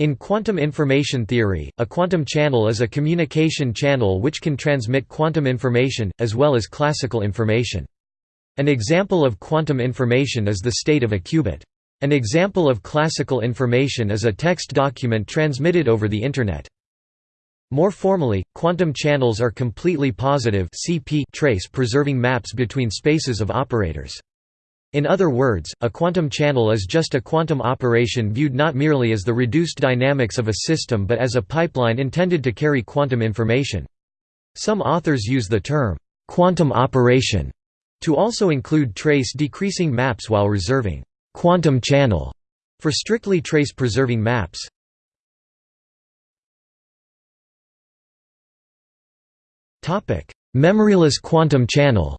In quantum information theory, a quantum channel is a communication channel which can transmit quantum information, as well as classical information. An example of quantum information is the state of a qubit. An example of classical information is a text document transmitted over the Internet. More formally, quantum channels are completely positive trace preserving maps between spaces of operators. In other words, a quantum channel is just a quantum operation viewed not merely as the reduced dynamics of a system but as a pipeline intended to carry quantum information. Some authors use the term, "'quantum operation' to also include trace-decreasing maps while reserving «quantum channel» for strictly trace-preserving maps. Memoryless quantum channel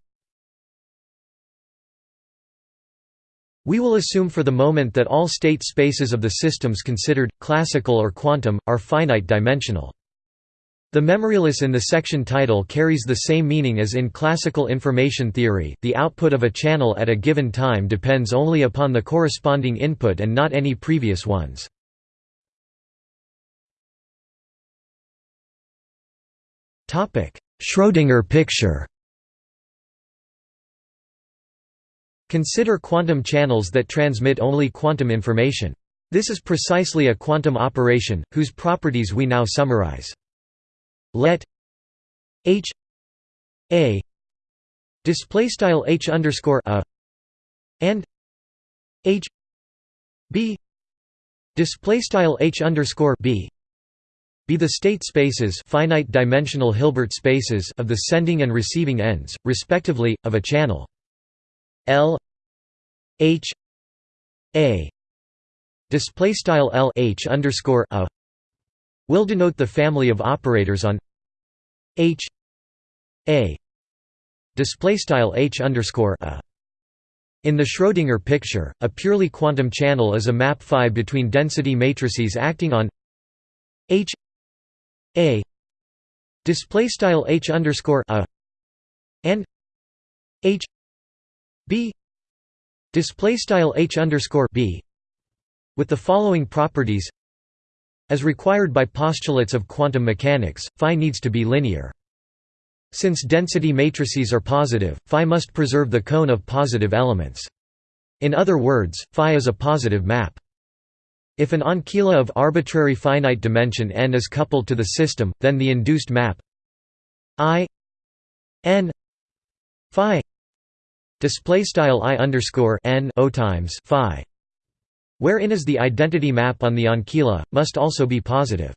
We will assume for the moment that all state spaces of the systems considered, classical or quantum, are finite dimensional. The memoryless in the section title carries the same meaning as in classical information theory, the output of a channel at a given time depends only upon the corresponding input and not any previous ones. Schrödinger picture Consider quantum channels that transmit only quantum information. This is precisely a quantum operation, whose properties we now summarize. Let h a display style h underscore a and h b display style h underscore b be the state spaces finite dimensional Hilbert spaces of the sending and receiving ends, respectively, of a channel. L H A display style L H underscore a will denote the family of operators on H A display style H underscore a. In the Schrödinger picture, a purely quantum channel is a map phi between density matrices acting on H A display style H underscore a and H b. Display style h underscore b with the following properties as required by postulates of quantum mechanics phi needs to be linear. Since density matrices are positive phi must preserve the cone of positive elements. In other words phi is a positive map. If an ancilla of arbitrary finite dimension n is coupled to the system then the induced map i n phi display style i underscore n o times phi wherein is the identity map on the ancilla must also be positive.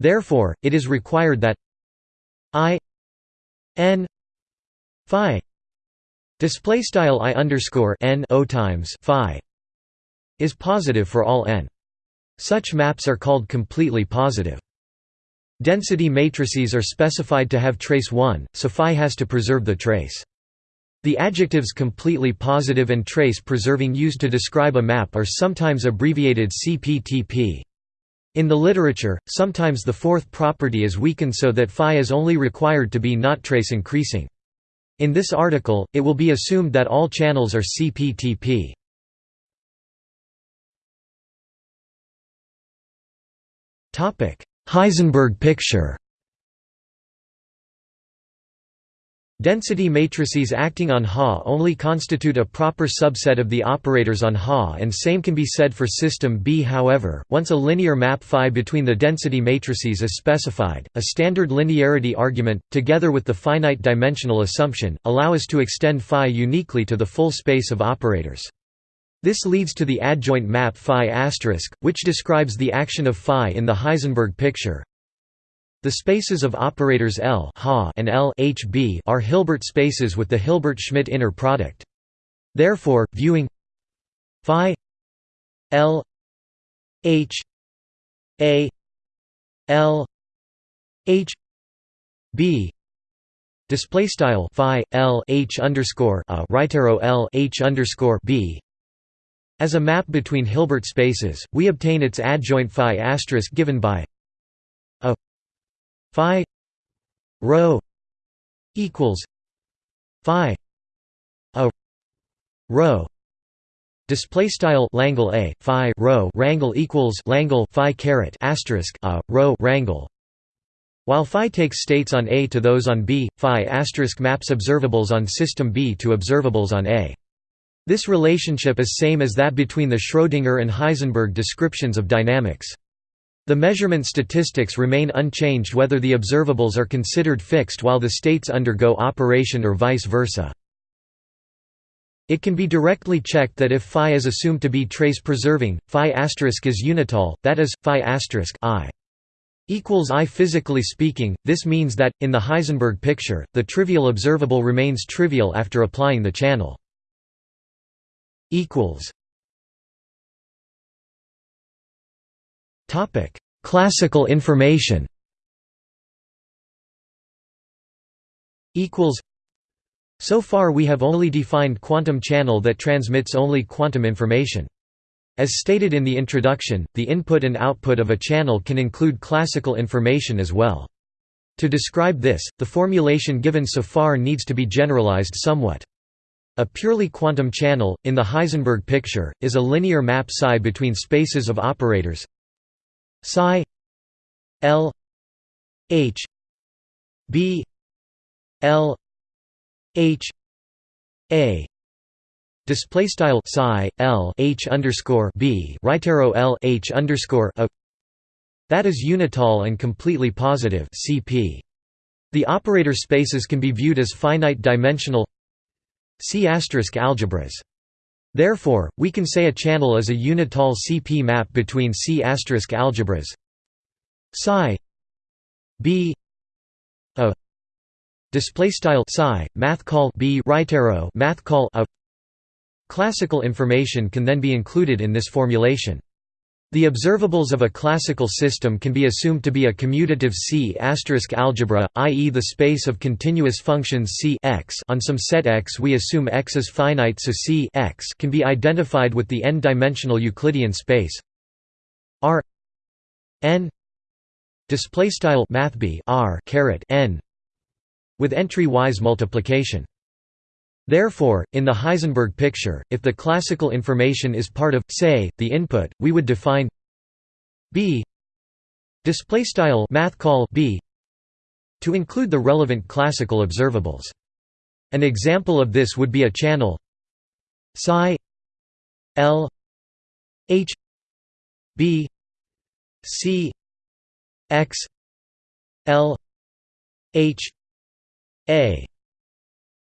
Therefore it is required that i n phi display style i underscore n o times phi is positive for all n. Such maps are called completely positive. Density matrices are specified to have trace 1 so phi has to preserve the trace the adjectives completely positive and trace preserving used to describe a map are sometimes abbreviated CPTP. In the literature, sometimes the fourth property is weakened so that phi is only required to be not trace increasing. In this article, it will be assumed that all channels are CPTP. Heisenberg picture Density matrices acting on Ha only constitute a proper subset of the operators on Ha and same can be said for system B however, once a linear map phi between the density matrices is specified, a standard linearity argument, together with the finite dimensional assumption, allow us to extend phi uniquely to the full space of operators. This leads to the adjoint map phi which describes the action of phi in the Heisenberg picture, the spaces of operators L and L are Hilbert spaces with the Hilbert-Schmidt inner product. Therefore, viewing phi L H A L H B display style phi L H underscore a right arrow L H underscore B as a map between Hilbert spaces, we obtain its adjoint phi asterisk given by phi rho equals phi a rho Display style Langle a phi rho rangle equals Langle phi caret asterisk a rho rangle. While phi takes states on A to those on B, phi asterisk maps observables on system B to observables on A. This relationship is same as that between the Schrödinger and Heisenberg descriptions of dynamics. The measurement statistics remain unchanged whether the observables are considered fixed while the states undergo operation or vice versa. It can be directly checked that if phi is assumed to be trace-preserving, phi asterisk is unital, that is, phi asterisk i equals i. Physically speaking, this means that, in the Heisenberg picture, the trivial observable remains trivial after applying the channel. Classical information so far we have only defined quantum channel that transmits only quantum information. As stated in the introduction, the input and output of a channel can include classical information as well. To describe this, the formulation given so far needs to be generalized somewhat. A purely quantum channel, in the Heisenberg picture, is a linear map psi between spaces of operators psi l h b l H A display style psi L H underscore B right arrow L H underscore a that is unital and completely positive CP. The operator spaces can be viewed as finite dimensional C algebras. Therefore, we can say a channel is a unital CP map between C algebras. Psi B a display style psi math call b right arrow math call a. Classical information can then be included in this formulation the observables of a classical system can be assumed to be a commutative C** algebra, i.e. the space of continuous functions C x on some set X we assume X is finite so C x can be identified with the n-dimensional Euclidean space R n display style math b r caret n with entry-wise multiplication. Therefore, in the Heisenberg picture, if the classical information is part of, say, the input, we would define b display style math call b to include the relevant classical observables. An example of this would be a channel psi l h b c x l h a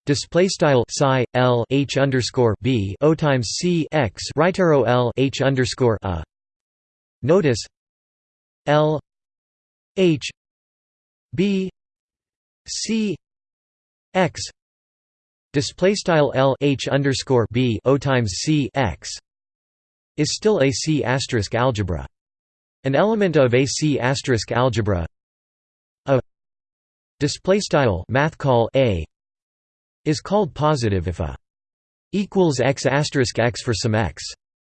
display style psi l h underscore b o times c x right arrow l h underscore a. Notice l h b c x. Display style l h underscore b o times c x. Is still a C asterisk algebra. An element of a C asterisk algebra. Display style math call a is called positive if a equals x asterisk x for some x.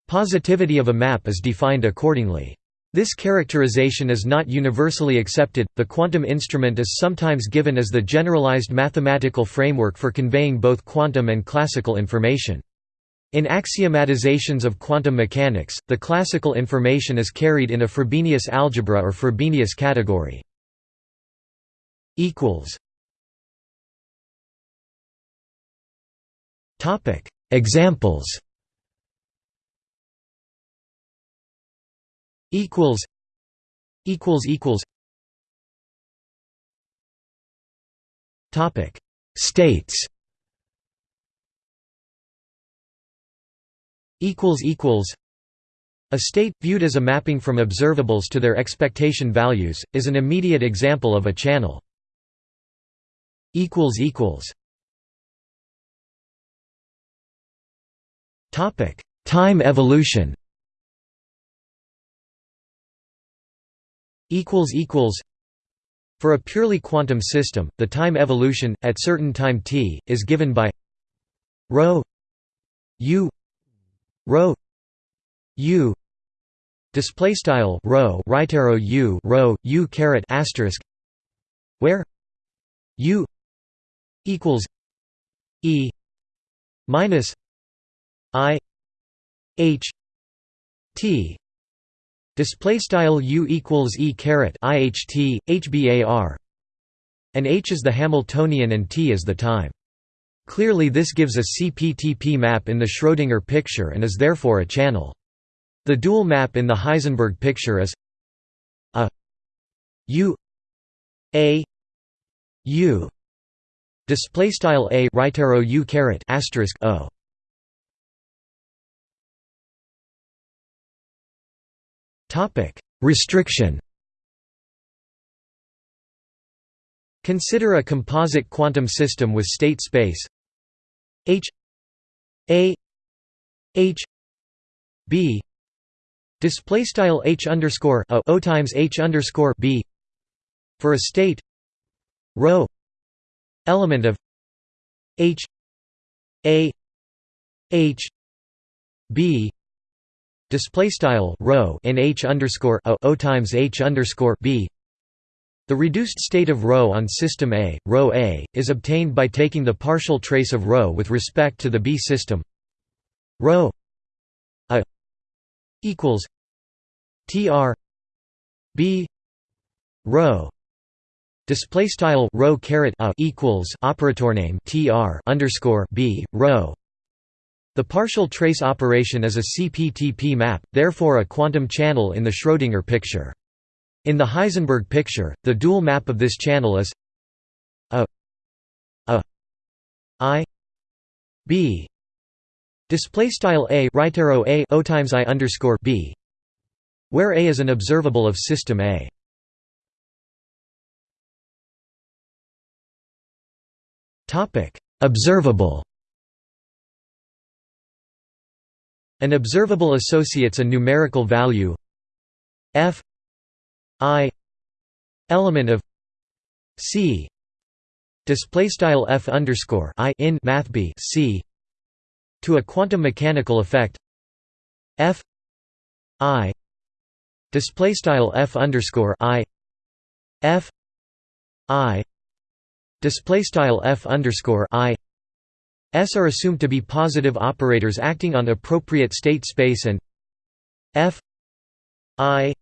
Positivity of a map is defined accordingly. This characterization is not universally accepted. The quantum instrument is sometimes given as the generalized mathematical framework for conveying both quantum and classical information. In axiomatizations of quantum mechanics, the classical information is carried in a Frobenius algebra or Frobenius category equals Topic. Examples. Equals. Equals equals. Topic. States. Equals equals. A state, viewed as a mapping from observables to their expectation values, is an immediate example of a channel. Equals equals topic time evolution. Equals equals. For a purely quantum system the time evolution at certain time t is given by rho u rho u display style rho right arrow u rho u caret asterisk where u equals E minus I h t display style u equals e caret iht hbar and h is the Hamiltonian and t is the time. Clearly this gives a CPTP map in the Schrödinger picture and is therefore a channel. The dual map in the Heisenberg picture is a u a u display style a right arrow u caret asterisk o topic. Restriction. Consider a composite quantum system with state space h a h b display style h underscore o, times h underscore b for a state rho element of h a h b display style rho in h underscore o, o times h underscore b the reduced state of ρ on system A, ρ A, is obtained by taking the partial trace of ρ with respect to the B system ρ A equals tr B ρ display style rho caret a equals operator name tr underscore b rho. the partial trace operation is a CPTP map, therefore a quantum channel in the Schrödinger picture. In the Heisenberg picture, the dual map of this channel is a a i b display style a right arrow a o times i underscore b, where a is an observable of system A. Topic: Observable. An observable associates a numerical value f i element of c display style f underscore i in math b c to a quantum mechanical effect f i display style f underscore i f i display style f underscore i s are assumed to be positive operators acting on appropriate state space and f i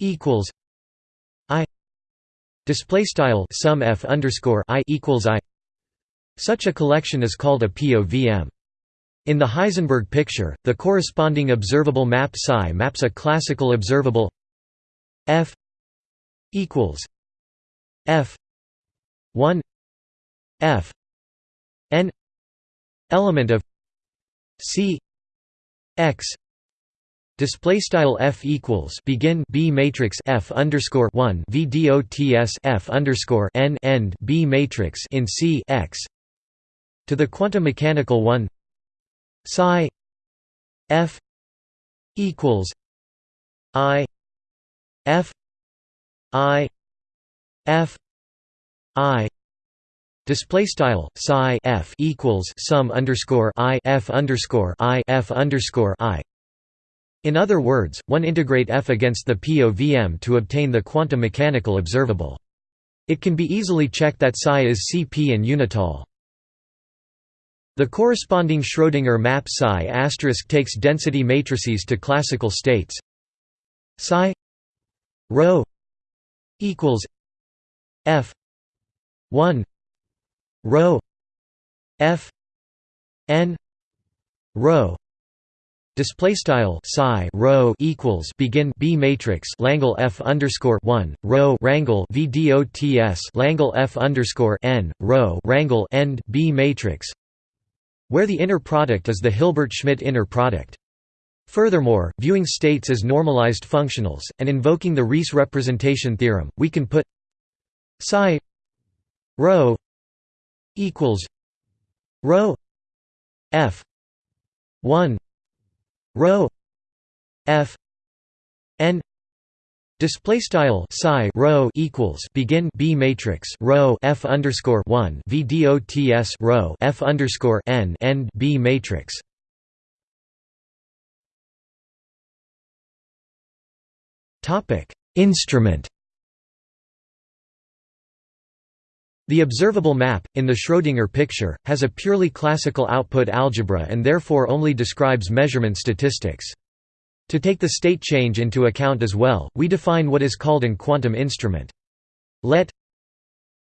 equals i display style sum f underscore i equals i. Such a collection is called a povm in the Heisenberg picture, the corresponding observable map psi maps a classical observable f equals f 1 f n element of c x Display style f equals begin b matrix f underscore one v dots f underscore n end b matrix in c x to the quantum mechanical one psi f equals i f i f i Display style psi f equals sum underscore i f underscore i f underscore i in other words, one integrate f against the POVM to obtain the quantum mechanical observable. It can be easily checked that psi is Cp and unital. The corresponding Schrödinger map psi asterisk takes density matrices to classical states. Psi rho equals f 1 rho. F. N. Rho. Display style psi rho equals begin b matrix Langle f underscore one rho rangle v dots Langle f underscore n rho rangle end b matrix, where the inner product is the Hilbert-Schmidt inner product. Furthermore, viewing states as normalized functionals, and invoking the Riesz representation theorem, we can put psi rho equals rho f 1 rho f n display style psi rho equals begin b matrix rho f underscore 1 v dots rho f underscore n end b matrix. Topic instrument The observable map, in the Schrödinger picture, has a purely classical output algebra and therefore only describes measurement statistics. To take the state change into account as well, we define what is called an quantum instrument. Let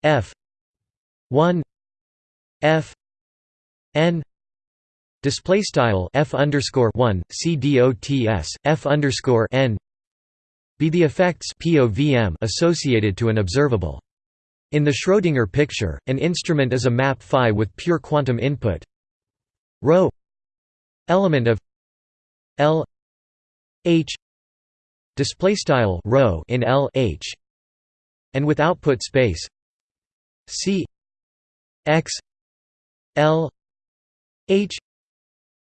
f 1 f n display style f underscore 1 c dots f underscore n be the effects POVM associated to an observable. In the Schrödinger picture, an instrument is a map phi with pure quantum input. Ρ element of L H display style ρ in L H and with output space C X L H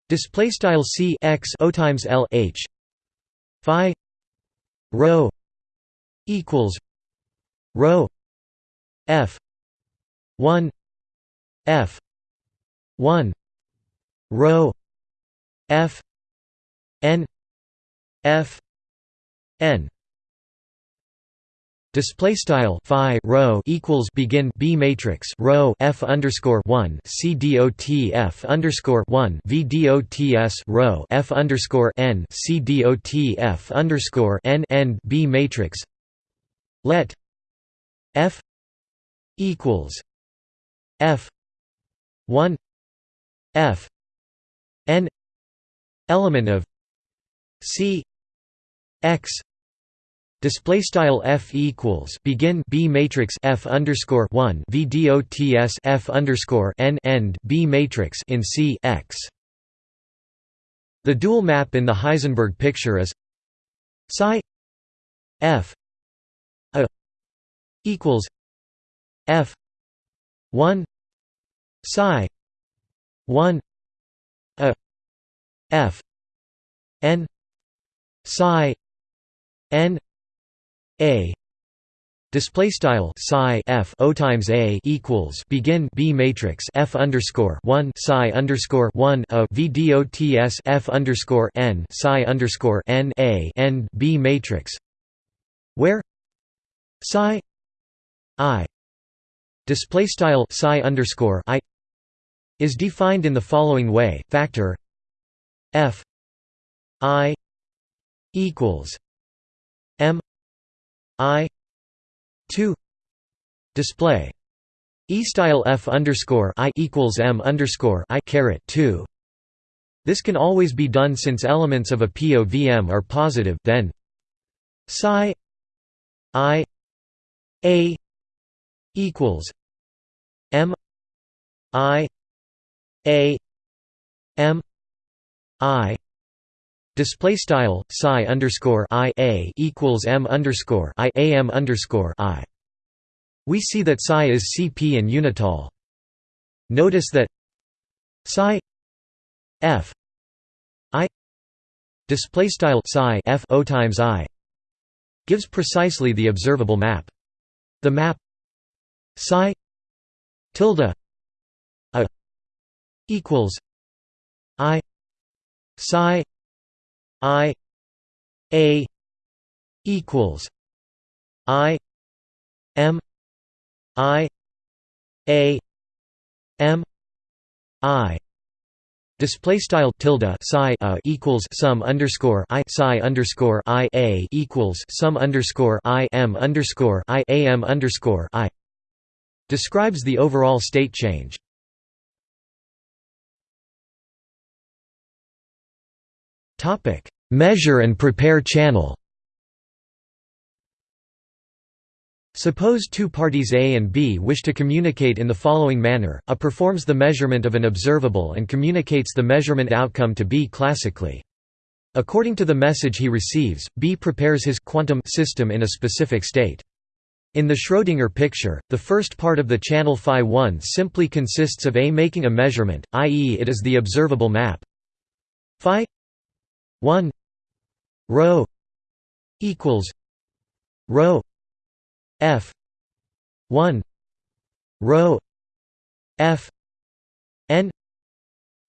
display style C X O times L H phi rho equals rho f. 1 f. 1 rho. F. N. F. N. Display style phi rho equals begin b matrix rho f underscore one c dot f underscore one v dots rho f underscore n c dot f underscore n end b matrix. Let f equals f one f n element of c x Display style f equals begin b matrix f underscore one v dots f underscore n end b matrix in C x. The dual map in the Heisenberg picture is psi f a equals f. one. Psi. one. A. F. N. Psi. N. A. Display style psi f o times a equals begin b matrix f underscore one psi underscore one a v dots f underscore n psi underscore n a end b matrix where psi i display style psi underscore i is defined in the following way factor f i equals m I two display E style F underscore I equals M underscore I caret two. This can always be done since elements of a POVM are positive. Then psi I A equals M I A M I Display style psi underscore i a equals m underscore i a m underscore i. We see that psi is Cp and unital. Notice that psi f i display style psi f o times i gives precisely the observable map. The map psi tilde a equals i psi I A equals I M I A M I. Display style tilde psi a equals sum underscore i psi underscore i a equals sum underscore i m underscore i a m underscore i describes the overall state change. Measure and prepare channel. Suppose two parties A and B wish to communicate in the following manner, A performs the measurement of an observable and communicates the measurement outcome to B classically. According to the message he receives, B prepares his quantum system in a specific state. In the Schrödinger picture, the first part of the channel phi 1 simply consists of A making a measurement, i.e. it is the observable map phi 1 rho equals rho f 1 rho f n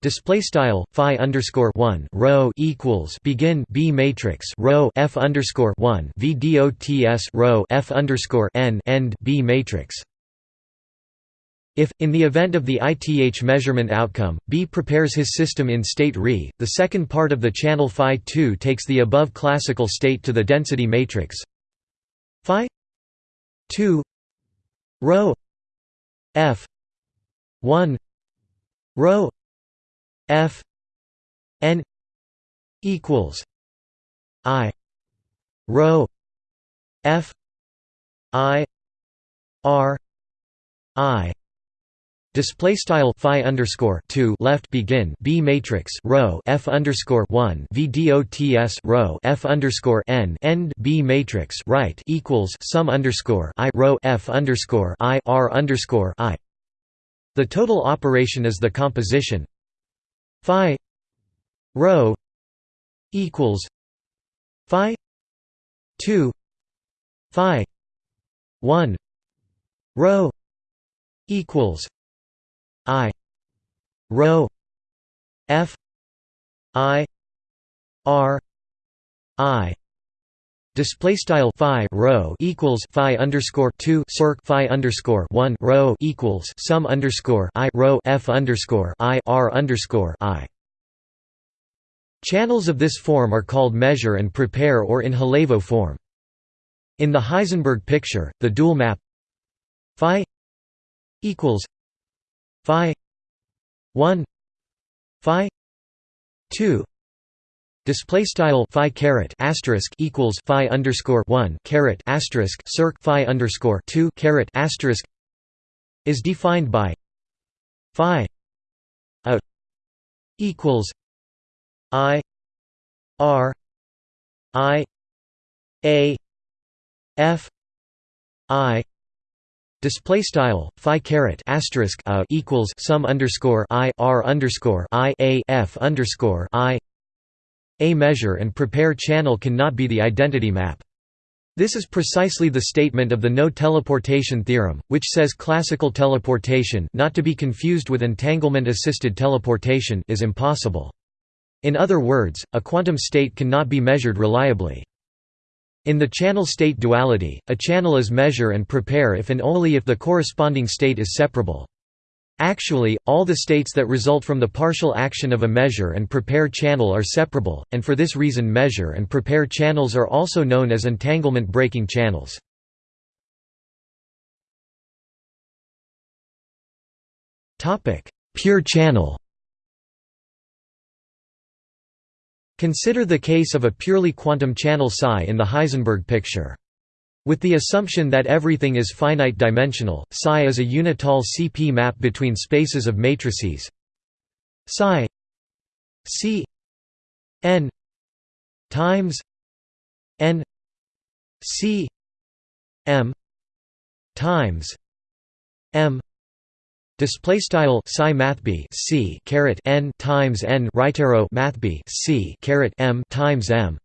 Display style phi underscore one rho equals begin B matrix rho f underscore one v dots rho f underscore n end B matrix. If, in the event of the ith measurement outcome, B prepares his system in state Re, the second part of the channel phi 2 takes the above classical state to the density matrix phi 2 rho f 1 rho f n equals i rho f i r i Display style phi underscore two left begin B matrix row F underscore one VDOTS row F underscore n end B matrix right equals sum underscore I row F underscore I R underscore I. The total operation is the composition phi row equals phi two phi one row equals I rho F I R I Display style phi row equals phi underscore two circ phi underscore one row equals sum underscore i row f underscore i r underscore i. Channels of this form are called measure and prepare or in Holevo form. In the Heisenberg picture, the dual map phi equals phi 1 phi 2 display style phi caret asterisk equals phi underscore 1 caret asterisk circ phi underscore 2 caret asterisk is defined by phi out equals i r i a f i Display style phi caret asterisk a equals sum underscore i r underscore i a f underscore i. A measure and prepare channel cannot be the identity map. This is precisely the statement of the no teleportation theorem, which says classical teleportation, not to be confused with entanglement-assisted teleportation, is impossible. In other words, a quantum state cannot be measured reliably. In the channel state duality, a channel is measure and prepare if and only if the corresponding state is separable. Actually, all the states that result from the partial action of a measure and prepare channel are separable, and for this reason measure and prepare channels are also known as entanglement breaking channels. Pure channel Consider the case of a purely quantum channel psi in the Heisenberg picture. With the assumption that everything is finite dimensional, psi is a unital CP map between spaces of matrices psi C n times n C m times m Display style psi mathb c caret n times n right arrow mathb c caret m times m.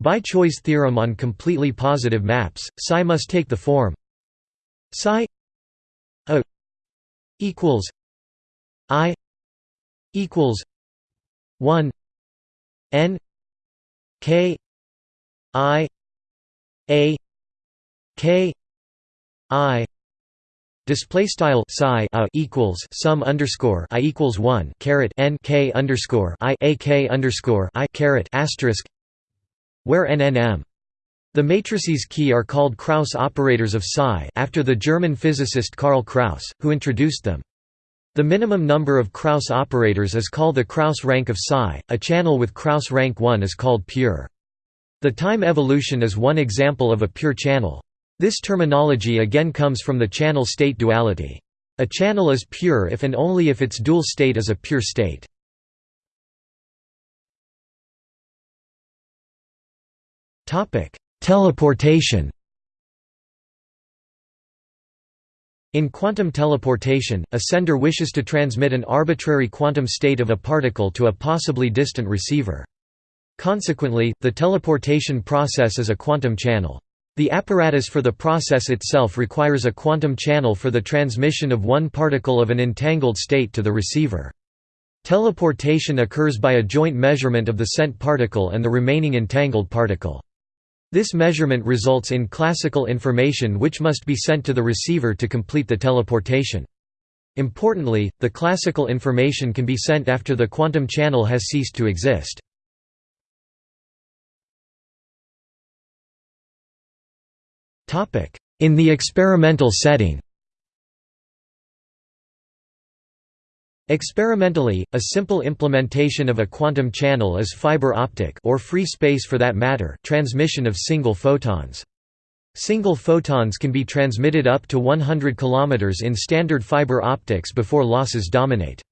By Choi's theorem on completely positive maps, psi must take the form psi a equals i equals one n k i a k i. Display style psi a equals sum underscore i equals one caret n k underscore i a k underscore i caret asterisk where n n m. The matrices key are called Kraus operators of psi after the German physicist Karl Kraus, who introduced them. The minimum number of Kraus operators is called the Kraus rank of psi. A channel with Kraus rank 1 is called pure. The time evolution is one example of a pure channel. This terminology again comes from the channel state duality. A channel is pure if and only if its dual state is a pure state. Teleportation In quantum teleportation, a sender wishes to transmit an arbitrary quantum state of a particle to a possibly distant receiver. Consequently, the teleportation process is a quantum channel. The apparatus for the process itself requires a quantum channel for the transmission of one particle of an entangled state to the receiver. Teleportation occurs by a joint measurement of the sent particle and the remaining entangled particle. This measurement results in classical information which must be sent to the receiver to complete the teleportation. Importantly, the classical information can be sent after the quantum channel has ceased to exist. In the experimental setting Experimentally, a simple implementation of a quantum channel is fiber optic or free space for that matter transmission of single photons. Single photons can be transmitted up to 100 km in standard fiber optics before losses dominate.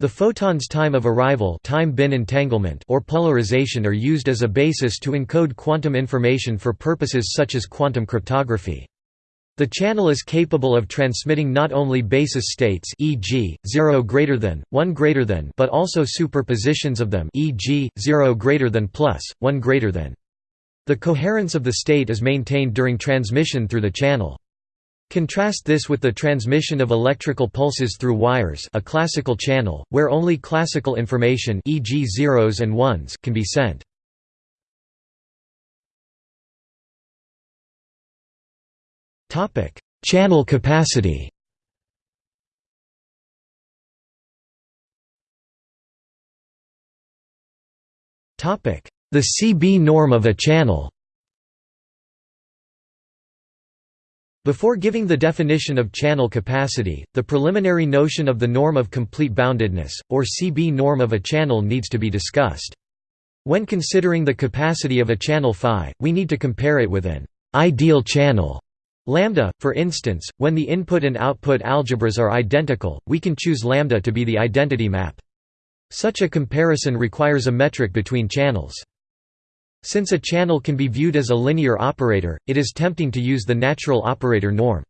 The photon's time of arrival time bin entanglement or polarization are used as a basis to encode quantum information for purposes such as quantum cryptography. The channel is capable of transmitting not only basis states e.g., 0 greater than, 1 greater than but also superpositions of them e.g., 0 greater than plus, 1 greater than. The coherence of the state is maintained during transmission through the channel. Contrast this with the transmission of electrical pulses through wires a classical channel, where only classical information e.g. zeros and ones can be sent. Topic: Channel capacity. Topic: The CB norm of a channel. Before giving the definition of channel capacity, the preliminary notion of the norm of complete boundedness, or CB norm of a channel needs to be discussed. When considering the capacity of a channel phi, we need to compare it with an ideal channel Lambda, for instance, when the input and output algebras are identical, we can choose lambda to be the identity map. Such a comparison requires a metric between channels. Since a channel can be viewed as a linear operator, it is tempting to use the natural operator norm.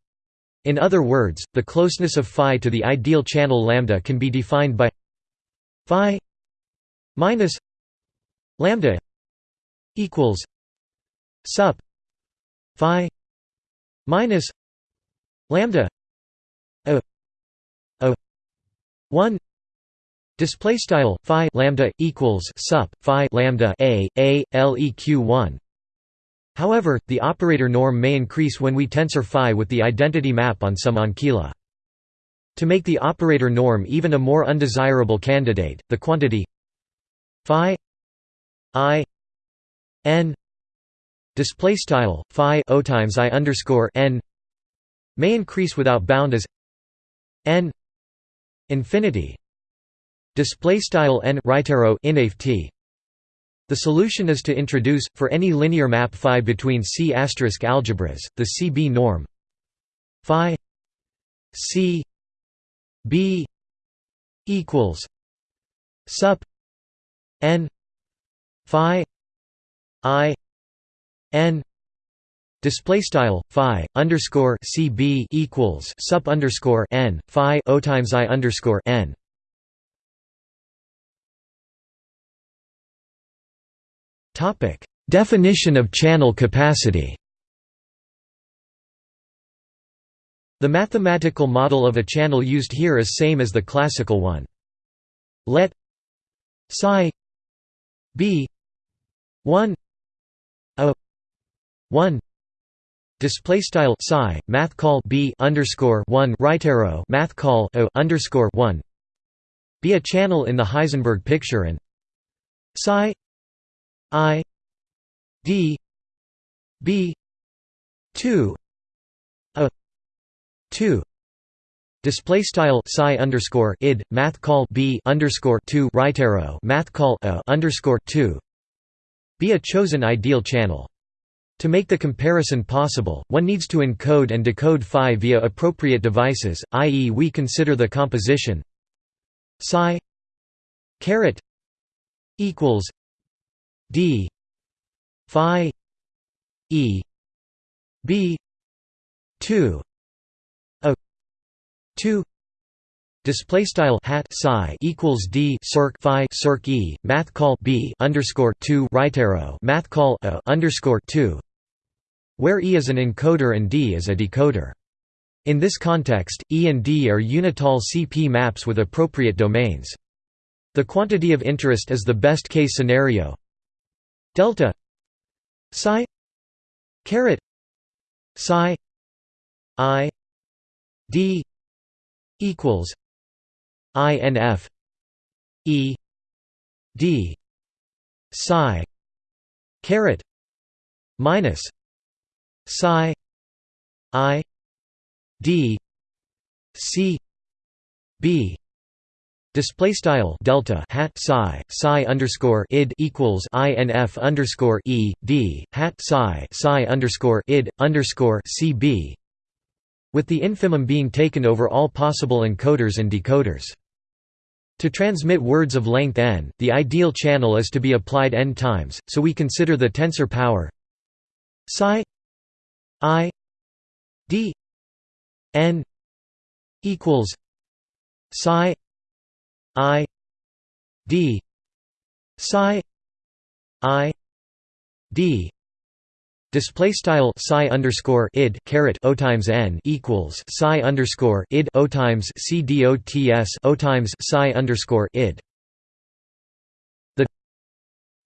In other words, the closeness of phi to the ideal channel lambda can be defined by phi minus lambda equals sup phi minus lambda a a 1 display style phi lambda equals sup phi lambda a a leq 1 However, the operator norm may increase when we tensor phi with the identity map on some ancilla. To make the operator norm even a more undesirable candidate, the quantity phi i n display style phi o times i underscore n may increase without bound as n infinity. Display style n right arrow the solution is to introduce, for any linear map phi between C** asterisk algebras, the CB norm phi C B equals sup n phi i n display style phi underscore cb equals sup underscore n phi o times i underscore n. Topic definition of channel capacity. The mathematical model of a channel used here is same as the classical one. Let psi be 1 a 1 display style psi math call b underscore 1 right arrow math call o underscore 1 be a channel in the Heisenberg picture and psi i d b 2 a 2 Display style psi underscore id math call b underscore two right arrow math call a underscore two. Be a chosen ideal channel. To make the comparison possible, one needs to encode and decode phi via appropriate devices, i.e. we consider the composition psi caret equals d phi e b 2 a 2 Display style hat psi equals d circ phi circ e math call b underscore two right arrow math call a underscore two where E is an encoder and D is a decoder. In this context, E and D are unital CP maps with appropriate domains. The quantity of interest is the best case scenario delta psi caret psi i d equals INF E D psi caret minus psi I D C B Display style delta hat psi psi underscore id equals inf underscore e d hat psi psi underscore id underscore cb, with the infimum being taken over all possible encoders and decoders. To transmit words of length n, the ideal channel is to be applied n times, so we consider the tensor power psi i d n equals psi i d psi i d Display style psi underscore id caret o times n equals psi underscore id o times c d o t s o times psi underscore id. The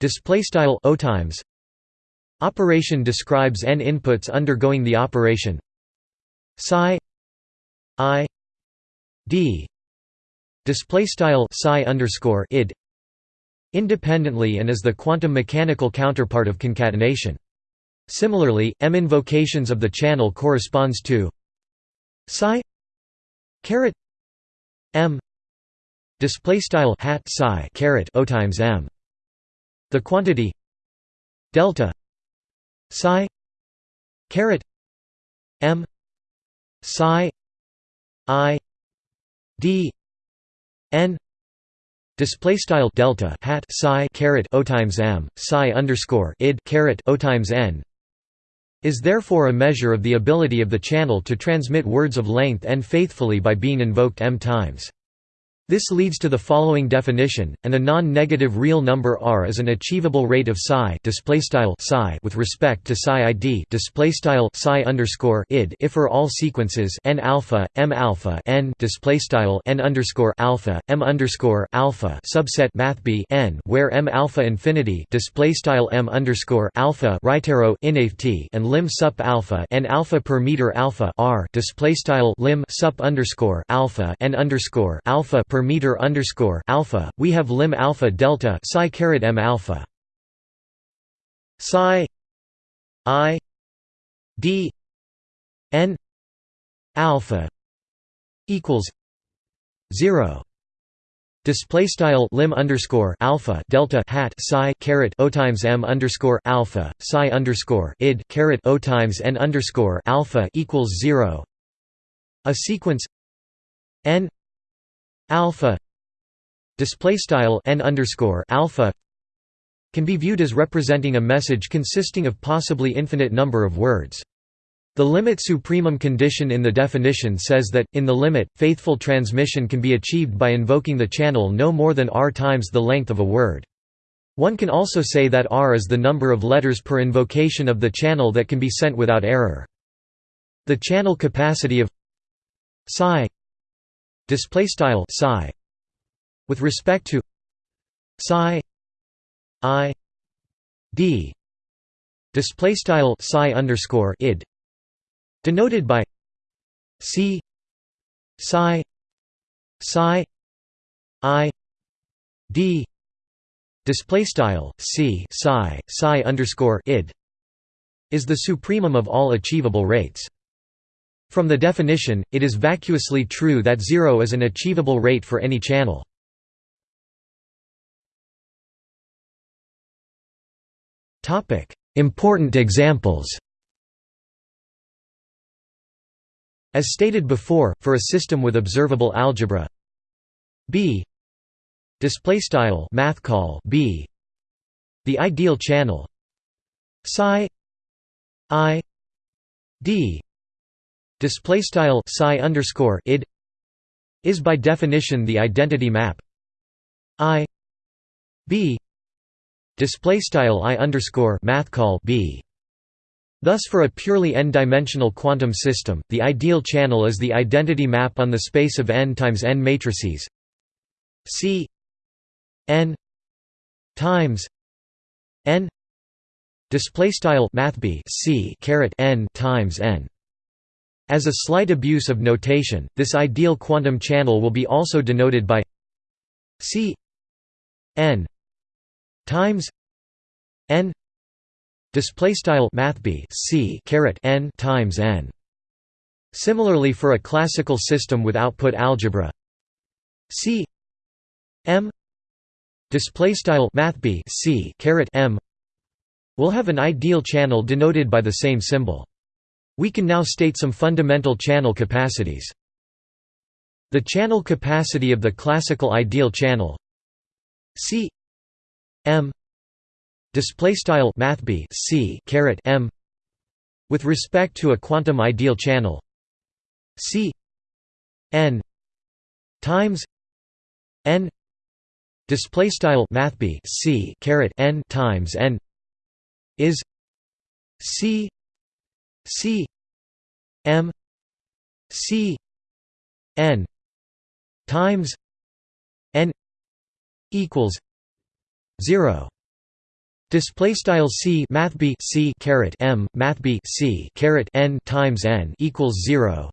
display style o times operation describes n inputs undergoing the operation psi i d display style psi underscore id independently and is the quantum mechanical counterpart of concatenation. Similarly, m invocations of the channel corresponds to psi caret m display style hat psi caret o times m. The quantity delta psi. Caret. M. Psi. I. D. N. Display style delta hat psi caret o times m psi underscore id caret o times n is therefore a measure of the ability of the channel to transmit words of length n faithfully by being invoked m times this leads to the following definition: and a non-negative real number r is an achievable rate of psi with respect to psi id id if for all sequences n alpha m alpha n n underscore alpha m underscore alpha subset math b n where m alpha infinity m underscore alpha right arrow and lim sup alpha n alpha per meter alpha r lim sup underscore alpha n underscore alpha per per meter underscore alpha, we have lim alpha delta psi caret m alpha psi i d n alpha equals zero. Display style lim underscore alpha delta hat psi caret o times m underscore alpha psi underscore id caret o times n underscore alpha equals zero. A sequence n alpha display style n underscore alpha can be viewed as representing a message consisting of possibly infinite number of words. The limit supremum condition in the definition says that, in the limit, faithful transmission can be achieved by invoking the channel no more than r times the length of a word. One can also say that r is the number of letters per invocation of the channel that can be sent without error. The channel capacity of psi display style psi with respect to psi i d display style psi underscore id denoted by c psi psi i d display style c psi psi underscore id is the supremum of all achievable rates from the definition, it is vacuously true that zero is an achievable rate for any channel. Important examples As stated before, for a system with observable algebra B. Display style math call B. The ideal channel psi i d display style psi underscore id is by definition the identity map i b display style i underscore math call b. Thus for a purely n-dimensional quantum system, the ideal channel is the identity map on the space of n times n matrices C n times n display style math b c caret n times n As a slight abuse of notation, this ideal quantum channel will be also denoted by c n times n display style mathb c caret n times n. Similarly for a classical system with output algebra c m display style mathb c caret m will have an ideal channel denoted by the same symbol we can now state some fundamental channel capacities. The channel capacity of the classical ideal channel c m display style mathb c caret m with respect to a quantum ideal channel c n times n display style mathb c caret n times n is c c m c n times n equals 0 Display style c math b c caret m math b c caret n times n equals zero.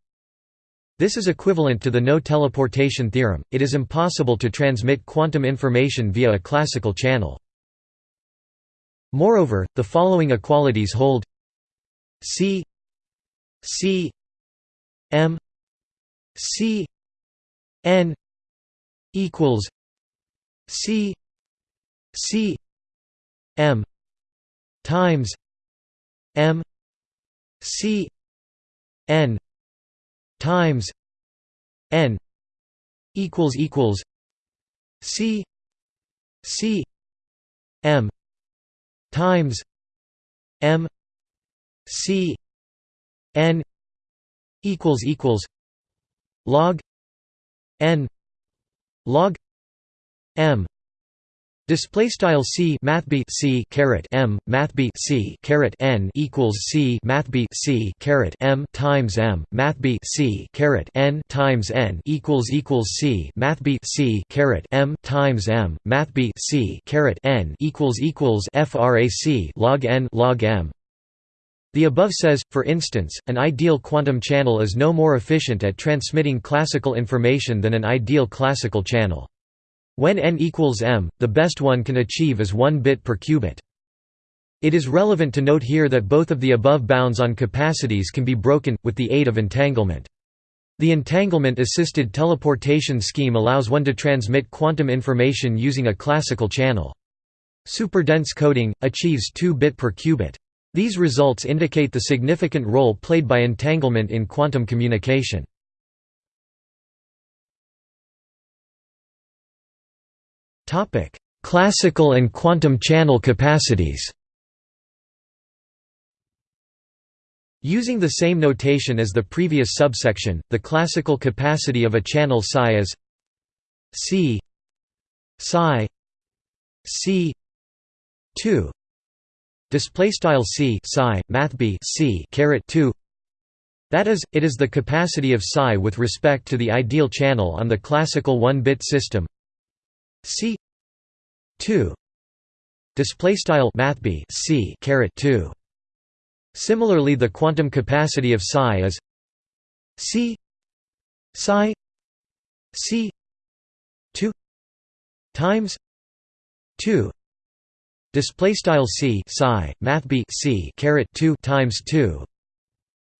This is equivalent to the no teleportation theorem. It is impossible to transmit quantum information via a classical channel. Moreover, the following equalities hold: c c m c n equals c c m times m c n times n equals equals c c m times m c n equals equals log n log m Display style c mathb c caret m mathb c caret n equals c mathb c caret m times m mathb c caret n times n equals equals c mathb c caret m times m mathb c caret n equals equals frac log n log m. The above says, for instance, an ideal quantum channel is no more efficient at transmitting classical information than an ideal classical channel. When n equals m, the best one can achieve is 1 bit per qubit. It is relevant to note here that both of the above bounds on capacities can be broken, with the aid of entanglement. The entanglement-assisted teleportation scheme allows one to transmit quantum information using a classical channel. Superdense coding, achieves 2 bit per qubit. These results indicate the significant role played by entanglement in quantum communication. Classical and quantum channel capacities. Using the same notation as the previous subsection, the classical capacity of a channel psi is C psi C 2 display style C psi math B C caret 2 that is, it is the capacity of psi with respect to the ideal channel on the classical 1-bit system. C 2 display style mathb C caret 2 Similarly the quantum capacity of psi is C psi C 2 times 2 display style C psi mathb C caret 2 times 2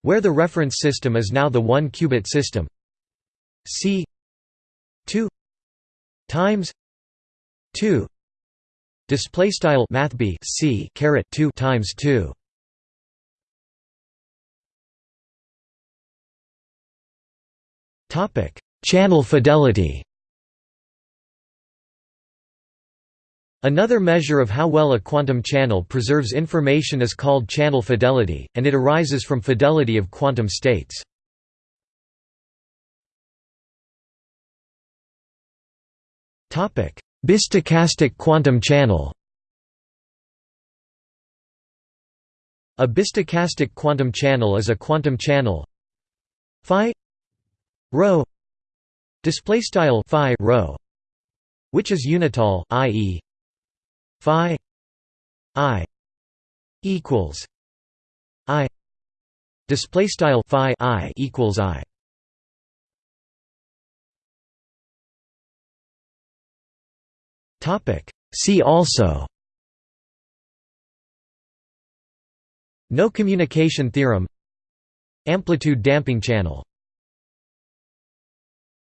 where the reference system is now the 1 qubit system. C 2 times 2 display style math b c caret 2 times 2 topic channel fidelity Another measure of how well a quantum channel preserves information is called channel fidelity, and it arises from fidelity of quantum states. Bistochastic quantum channel A bistochastic quantum channel is a quantum channel phi rho display style phi rho which is unital i.e. phi i equals i Display style phi i equals i. Topic. See also. No communication theorem. Amplitude damping channel